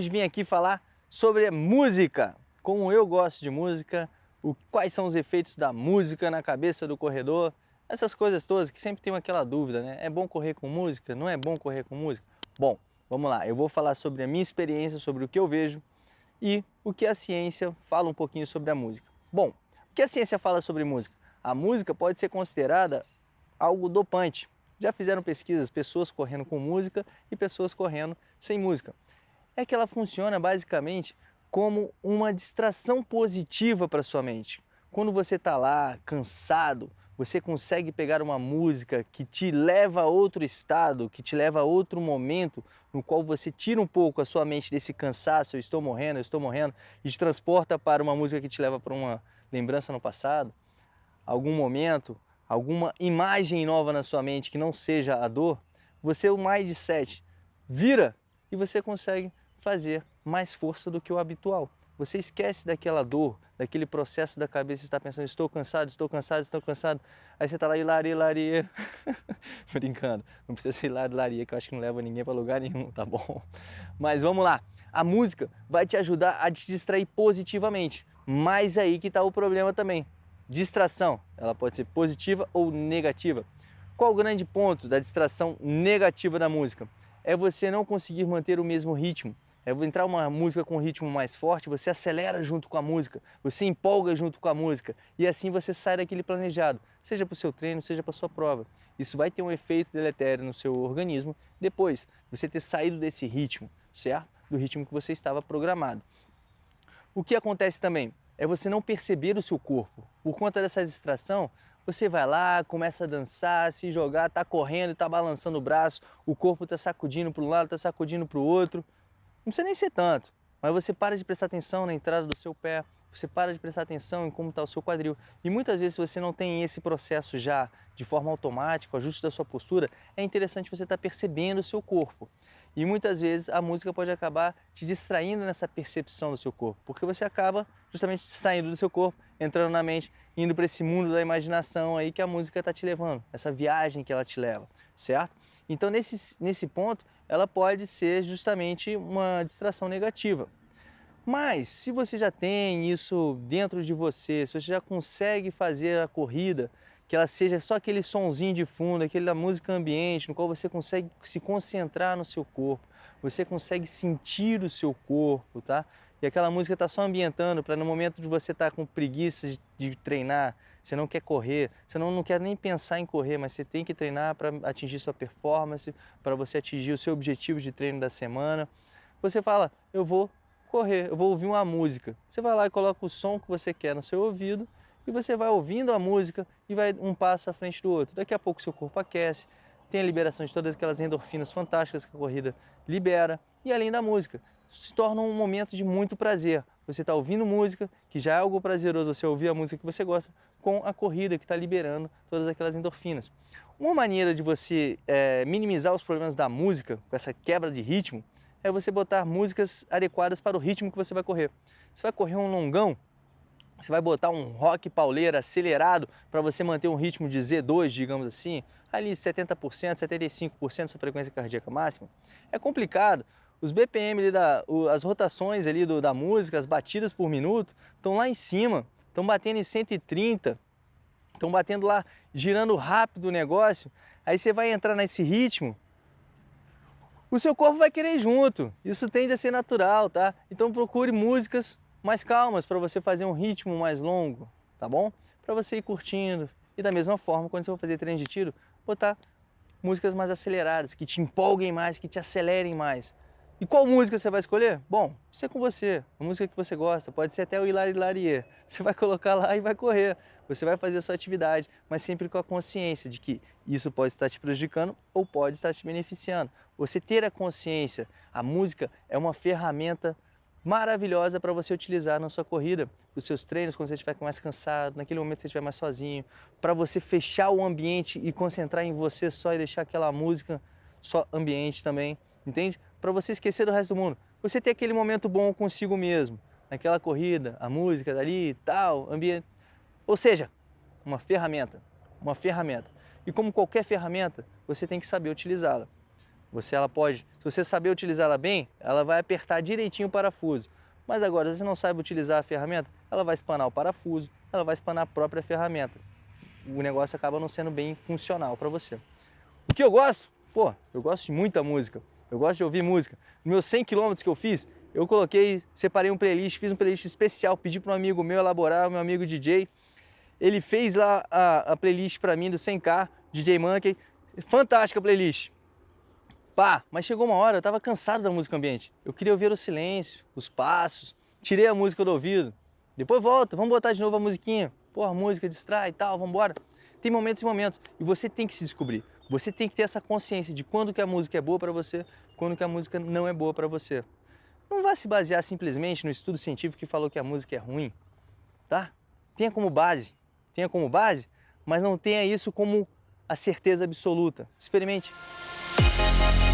hoje vim aqui falar sobre música, como eu gosto de música, o, quais são os efeitos da música na cabeça do corredor, essas coisas todas que sempre tem aquela dúvida, né? É bom correr com música? Não é bom correr com música? Bom, vamos lá, eu vou falar sobre a minha experiência, sobre o que eu vejo e o que a ciência fala um pouquinho sobre a música. Bom, o que a ciência fala sobre música? A música pode ser considerada algo dopante. Já fizeram pesquisas, pessoas correndo com música e pessoas correndo sem música. É que ela funciona basicamente como uma distração positiva para sua mente. Quando você está lá cansado, você consegue pegar uma música que te leva a outro estado, que te leva a outro momento, no qual você tira um pouco a sua mente desse cansaço, eu estou morrendo, eu estou morrendo, e te transporta para uma música que te leva para uma lembrança no passado, algum momento, alguma imagem nova na sua mente que não seja a dor, você o mindset vira e você consegue fazer mais força do que o habitual. Você esquece daquela dor, daquele processo da cabeça, está pensando, estou cansado, estou cansado, estou cansado. Aí você está lá, hilaria, hilaria. Brincando, não precisa ser hilaria, hilaria, que eu acho que não leva ninguém para lugar nenhum, tá bom? Mas vamos lá, a música vai te ajudar a te distrair positivamente. Mas aí que está o problema também. Distração, ela pode ser positiva ou negativa. Qual o grande ponto da distração negativa da música? É você não conseguir manter o mesmo ritmo. É entrar uma música com um ritmo mais forte, você acelera junto com a música, você empolga junto com a música e assim você sai daquele planejado, seja para o seu treino, seja para sua prova. Isso vai ter um efeito deletério no seu organismo depois, você ter saído desse ritmo, certo? Do ritmo que você estava programado. O que acontece também? é você não perceber o seu corpo. Por conta dessa distração, você vai lá, começa a dançar, se jogar, está correndo, está balançando o braço, o corpo está sacudindo para um lado, está sacudindo para o outro. Não precisa nem ser tanto, mas você para de prestar atenção na entrada do seu pé, você para de prestar atenção em como está o seu quadril. E muitas vezes se você não tem esse processo já de forma automática, o ajuste da sua postura, é interessante você estar tá percebendo o seu corpo. E muitas vezes a música pode acabar te distraindo nessa percepção do seu corpo, porque você acaba justamente saindo do seu corpo, entrando na mente, indo para esse mundo da imaginação aí que a música está te levando, essa viagem que ela te leva, certo? Então nesse, nesse ponto, ela pode ser justamente uma distração negativa. Mas se você já tem isso dentro de você, se você já consegue fazer a corrida que ela seja só aquele sonzinho de fundo, aquela música ambiente, no qual você consegue se concentrar no seu corpo, você consegue sentir o seu corpo, tá? E aquela música está só ambientando para no momento de você estar tá com preguiça de, de, treinar, você não quer correr, você não, não quer nem pensar em correr, mas você tem que treinar para atingir sua performance, para você atingir o seu objetivo de treino da semana. Você fala, eu vou correr, eu vou ouvir uma música. Você vai lá e coloca o som que você quer no seu ouvido e você vai ouvindo a música e vai um passo à frente do outro. Daqui a pouco seu corpo aquece, tem a liberação de todas aquelas endorfinas fantásticas que a corrida libera e além da música, se torna um momento de muito prazer. Você está ouvindo música, que já é algo prazeroso você ouvir a música que você gosta, com a corrida que está liberando todas aquelas endorfinas. Uma maneira de você é, minimizar os problemas da música, com essa quebra de ritmo, é você botar músicas adequadas para o ritmo que você vai correr. Você vai correr um longão, você vai botar um rock pauleira acelerado para você manter um ritmo de Z2, digamos assim, ali 70%, 75% da sua frequência cardíaca máxima. É complicado. Os BPM, da, as rotações ali do, da música, as batidas por minuto, estão lá em cima, estão batendo em 130, estão batendo lá, girando rápido o negócio. Aí você vai entrar nesse ritmo, o seu corpo vai querer junto. Isso tende a ser natural, tá? Então procure músicas mais calmas para você fazer um ritmo mais longo, tá bom? Para você ir curtindo. E da mesma forma, quando você for fazer treino de tiro, botar músicas mais aceleradas, que te empolguem mais, que te acelerem mais. E qual música você vai escolher? Bom, isso é com você, a música que você gosta, pode ser até o Hilari Hilarie. Você vai colocar lá e vai correr. Você vai fazer a sua atividade, mas sempre com a consciência de que isso pode estar te prejudicando ou pode estar te beneficiando. Você ter a consciência, a música é uma ferramenta maravilhosa para você utilizar na sua corrida, nos seus treinos, quando você estiver mais cansado, naquele momento que você estiver mais sozinho, para você fechar o ambiente e concentrar em você só e deixar aquela música só ambiente também, entende? Para você esquecer do resto do mundo. Você ter aquele momento bom consigo mesmo, naquela corrida, a música dali, tal, ambiente. Ou seja, uma ferramenta, uma ferramenta. E como qualquer ferramenta, você tem que saber utilizá-la. Você ela pode, se você saber utilizá-la bem, ela vai apertar direitinho o parafuso. Mas agora, se você não sabe utilizar a ferramenta, ela vai espanar o parafuso, ela vai espanar a própria ferramenta. O negócio acaba não sendo bem funcional para você. O que eu gosto? Pô, eu gosto de muita música. Eu gosto de ouvir música. Nos meus 100 km que eu fiz, eu coloquei, separei um playlist, fiz um playlist especial, pedi para um amigo meu elaborar, meu amigo DJ. Ele fez lá a, a playlist para mim do 100K, DJ Monkey. Fantástica playlist. Pá, mas chegou uma hora, eu tava cansado da música ambiente. Eu queria ouvir o silêncio, os passos. Tirei a música do ouvido. Depois volta, vamos botar de novo a musiquinha. Pô, a música distrai e tal, vamos embora. Tem momentos e momentos. E você tem que se descobrir. Você tem que ter essa consciência de quando que a música é boa para você, quando que a música não é boa para você. Não vá se basear simplesmente no estudo científico que falou que a música é ruim, tá? Tenha como base, tenha como base, mas não tenha isso como a certeza absoluta. Experimente. Thank you.